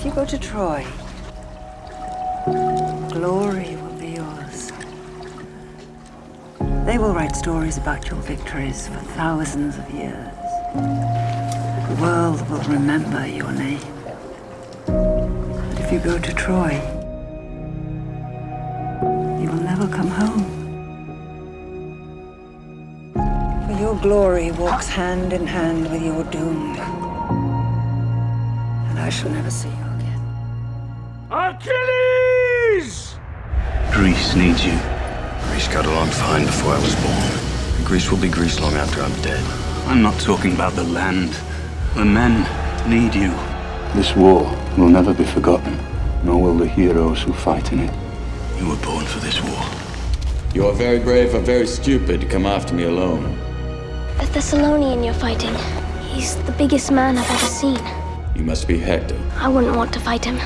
If you go to Troy, glory will be yours. They will write stories about your victories for thousands of years. The world will remember your name. But if you go to Troy, you will never come home. For your glory walks hand in hand with your doom. And I shall never see you again. Achilles! Greece needs you. Greece got along fine before I was born. And Greece will be Greece long after I'm dead. I'm not talking about the land. The men need you. This war will never be forgotten, nor will the heroes who fight in it. You were born for this war. You're very brave or very stupid to come after me alone. The Thessalonian you're fighting. He's the biggest man I've ever seen. You must be Hector. I wouldn't want to fight him.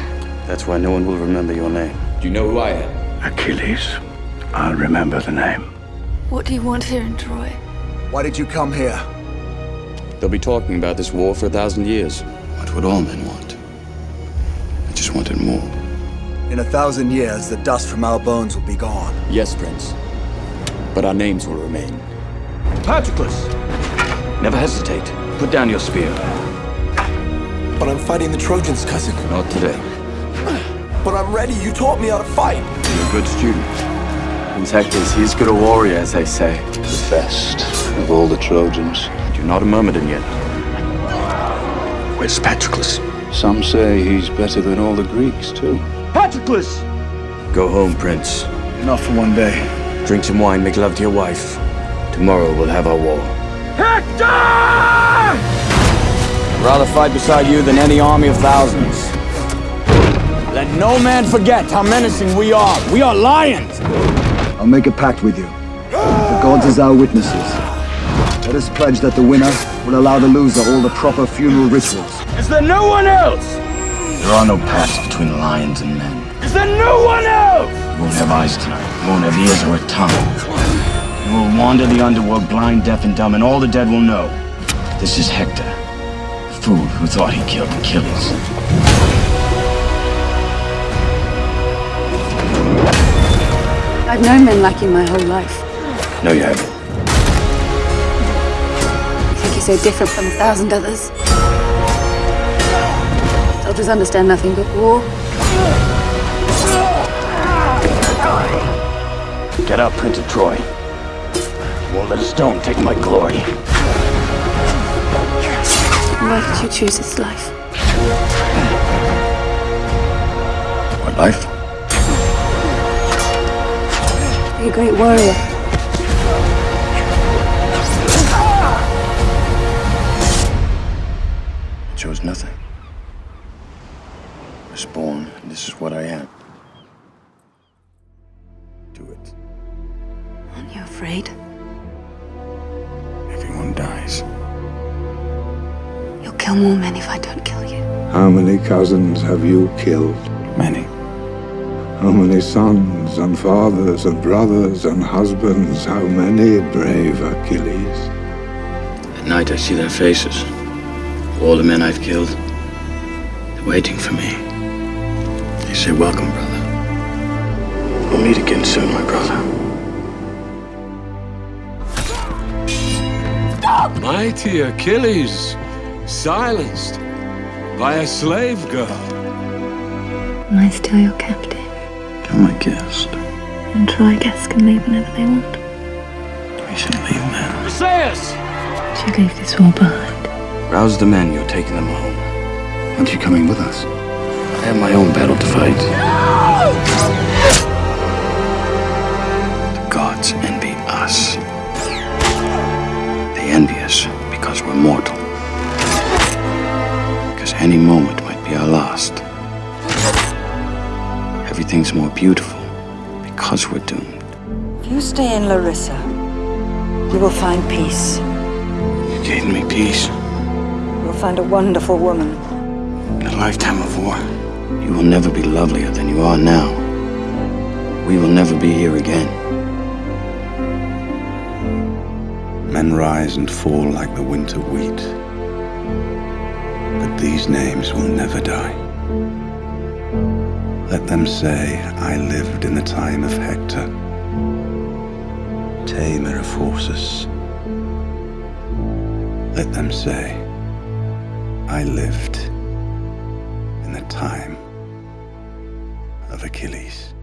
That's why no one will remember your name. Do you know who I am? Achilles. I'll remember the name. What do you want here in Troy? Why did you come here? They'll be talking about this war for a thousand years. What would all men want? I just wanted more. In a thousand years, the dust from our bones will be gone. Yes, Prince. But our names will remain. Patroclus! Never hesitate. Put down your spear. But I'm fighting the Trojans, cousin. Not today. But I'm ready. You taught me how to fight. You're a good student. Prince Hector's he's good a warrior, as they say. The best of all the Trojans. You're not a Myrmidon yet. Where's Patroclus? Some say he's better than all the Greeks, too. Patroclus! Go home, Prince. Enough for one day. Drink some wine, make love to your wife. Tomorrow we'll have our war. Hector! Rather fight beside you than any army of thousands. Let no man forget how menacing we are. We are lions! I'll make a pact with you. The gods as our witnesses. Let us pledge that the winner will allow the loser all the proper funeral rituals. Is there no one else? There are no paths between lions and men. Is there no one else? You won't have eyes tonight. You won't have ears or a tongue. You will wander the underworld blind, deaf, and dumb, and all the dead will know. This is Hector, fool who thought he killed Achilles. I've known men like you my whole life. No, you haven't. I think you're so different from a thousand others. Soldiers understand nothing but war. Get up, Prince of Troy. Won't let a stone take my glory. Why did you choose this life? What life? Be a great warrior. I chose nothing. I was born, and this is what I am. Do it. Aren't you afraid? Everyone dies. You'll kill more men if I don't kill you. How many cousins have you killed? Many. How many sons and fathers and brothers and husbands? How many, brave Achilles? At night I see their faces. All the men I've killed. They're waiting for me. They say, welcome, brother. We'll meet again soon, my brother. Mighty Achilles, silenced by a slave girl. Am I still your captive? You're my guest. And Troy guests can leave whenever they want. We should leave now. Briseis! Should leave this war behind. Rouse the men, you're taking them home. Aren't you coming with us? I have my own battle to fight. Any moment might be our last. Everything's more beautiful because we're doomed. If you stay in Larissa, you will find peace. You gave me peace. You will find a wonderful woman. In a lifetime of war, you will never be lovelier than you are now. We will never be here again. Men rise and fall like the winter wheat. These names will never die. Let them say I lived in the time of Hector. Te Meraphorsus. Let them say I lived in the time of Achilles.